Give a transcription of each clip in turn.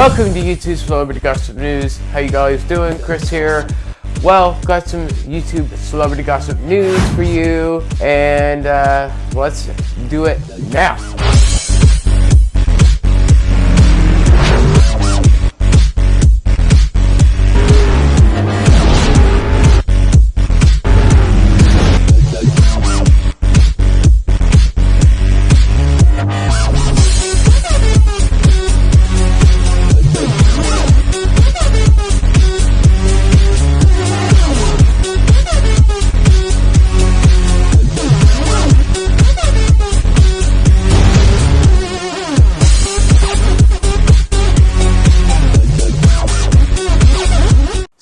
Welcome to YouTube Celebrity Gossip News. How you guys doing? Chris here. Well, got some YouTube celebrity gossip news for you, and uh, let's do it now.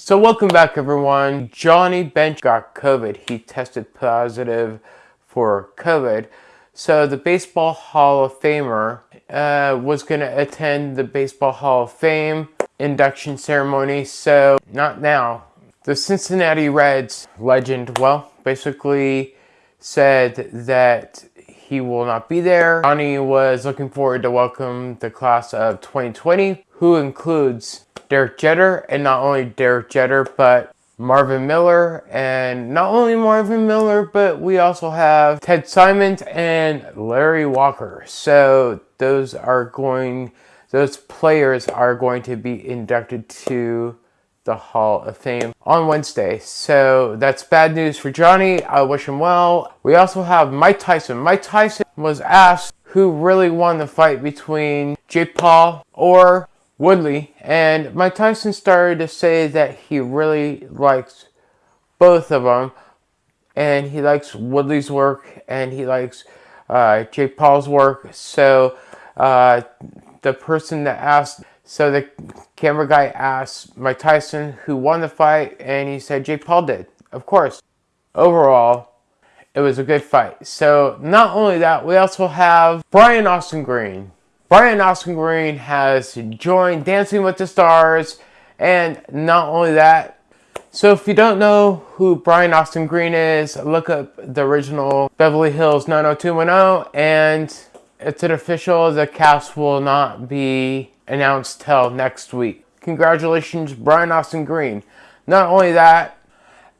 So welcome back everyone. Johnny Bench got COVID. He tested positive for COVID. So the Baseball Hall of Famer uh, was going to attend the Baseball Hall of Fame induction ceremony. So not now. The Cincinnati Reds legend, well, basically said that he will not be there. Johnny was looking forward to welcome the class of 2020, who includes Derek Jeter, and not only Derek Jeter, but Marvin Miller, and not only Marvin Miller, but we also have Ted Simmons and Larry Walker. So those are going, those players are going to be inducted to the Hall of Fame on Wednesday. So that's bad news for Johnny. I wish him well. We also have Mike Tyson. Mike Tyson was asked who really won the fight between Jake Paul or Woodley, and Mike Tyson started to say that he really likes both of them, and he likes Woodley's work, and he likes uh, Jake Paul's work. So uh, the person that asked, so the camera guy asked Mike Tyson who won the fight, and he said Jake Paul did. Of course. Overall, it was a good fight. So not only that, we also have Brian Austin Green. Brian Austin Green has joined Dancing with the Stars, and not only that, so if you don't know who Brian Austin Green is, look up the original Beverly Hills 90210, and it's an official, the cast will not be announced till next week. Congratulations, Brian Austin Green. Not only that,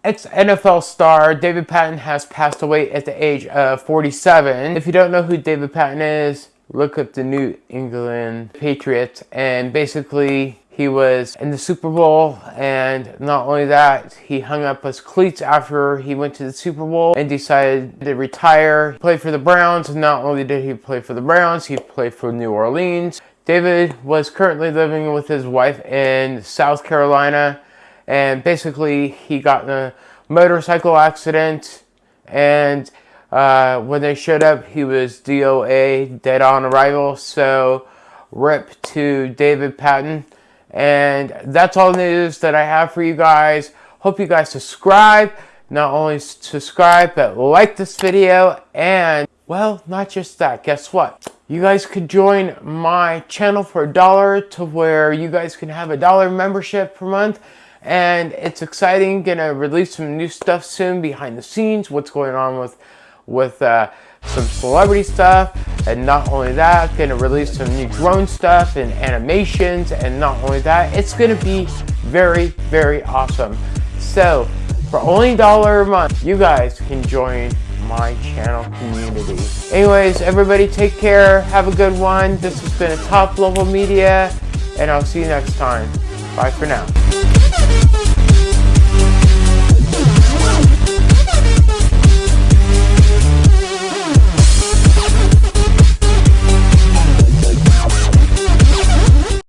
ex-NFL star David Patten has passed away at the age of 47. If you don't know who David Patten is, look up the New England Patriots and basically he was in the Super Bowl and not only that he hung up his cleats after he went to the Super Bowl and decided to retire he played for the Browns and not only did he play for the Browns he played for New Orleans David was currently living with his wife in South Carolina and basically he got in a motorcycle accident and uh, when they showed up, he was DOA, dead on arrival. So, rip to David Patten. And that's all the news that I have for you guys. Hope you guys subscribe. Not only subscribe, but like this video. And, well, not just that. Guess what? You guys could join my channel for a dollar to where you guys can have a dollar membership per month and it's exciting gonna release some new stuff soon behind the scenes what's going on with with uh, some celebrity stuff. And not only that, gonna release some new drone stuff and animations. And not only that, it's gonna be very, very awesome. So for only a dollar a month, you guys can join my channel community. Anyways, everybody take care. Have a good one. This has been a Top Level Media, and I'll see you next time. Bye for now.